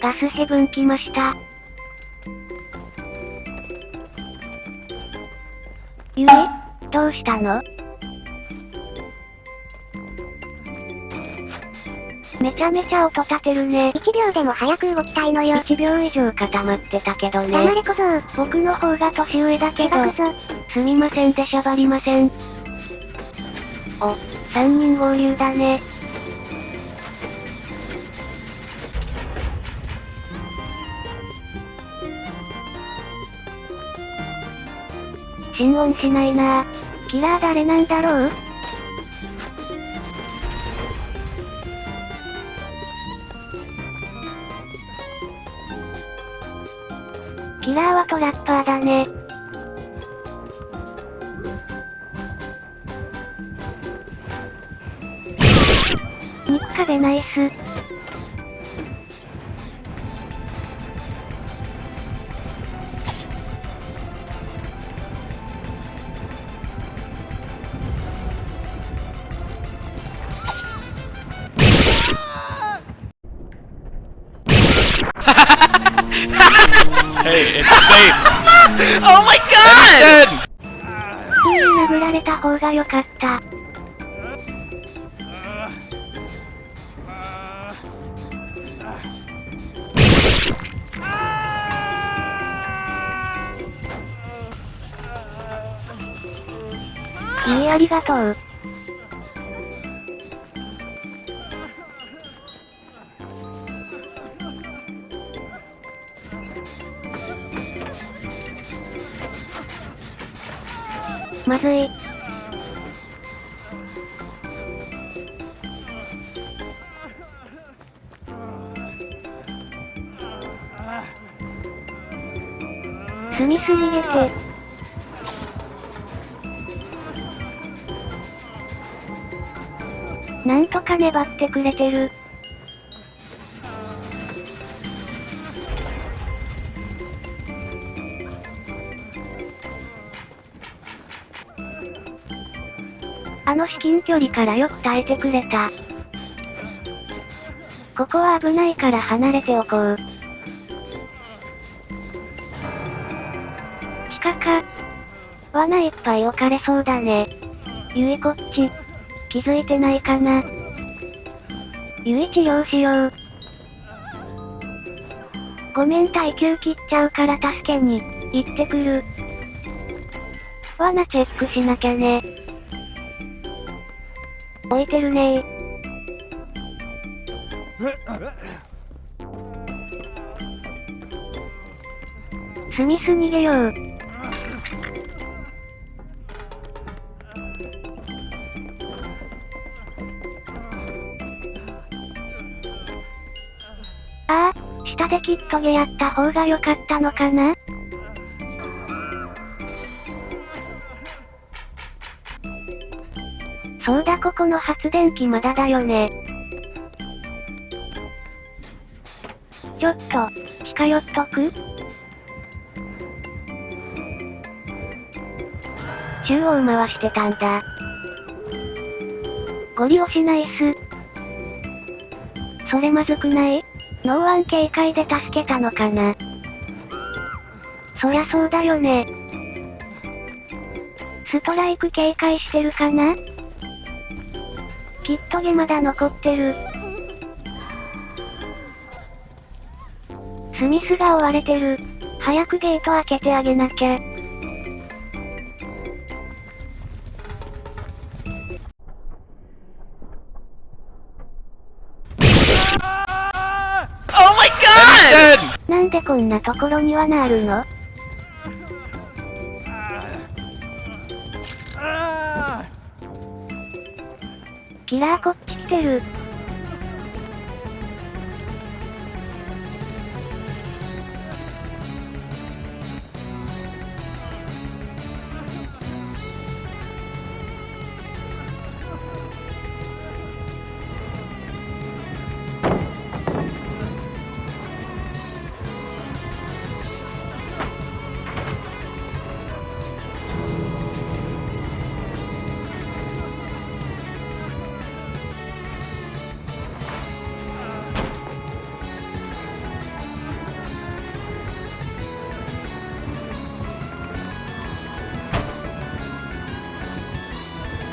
ガスヘブン来ました。ゆえどうしたの？めちゃめちゃ音立てるね。1秒でも早く動きたいのよ。1秒以上固まってたけど黙ね。れ小僧。僕の方が年上だけど。すみませんでしゃばりません。お、3人合流だね。心音しないなぁキラー誰なんだろう？キラーはトラッパーだね。肉壁ナイス。Hey, it's safe. Oh my god! られた方が良かった。いいありがとう。まずい。スミス逃げて。なんとか粘ってくれてる。あの至近距離からよく耐えてくれた。ここは危ないから離れておこう。地下か。罠いっぱい置かれそうだね。ゆいこっち。気づいてないかな。ゆい治療しよう。ごめん耐久切っちゃうから助けに、行ってくる。罠チェックしなきゃね。置いてるねスミス逃げよう。ああ、下でキットゲやった方が良かったのかな？そうだここの発電機まだだよね。ちょっと、近寄っとく？中央回してたんだ。ゴリ押しナイス。それまずくない？ノーワン警戒で助けたのかなそりゃそうだよね。ストライク警戒してるかな？キットゲまだ残ってる。スミスが追われてる。早くゲート開けてあげなきゃ。Oh! なんでこんなところにはなるの？キラーこっち来てる。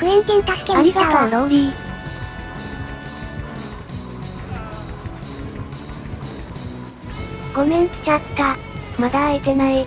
現金助けあり。がとうローリー。ごめん来ちゃった。まだ開いてない。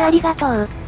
ありがとう。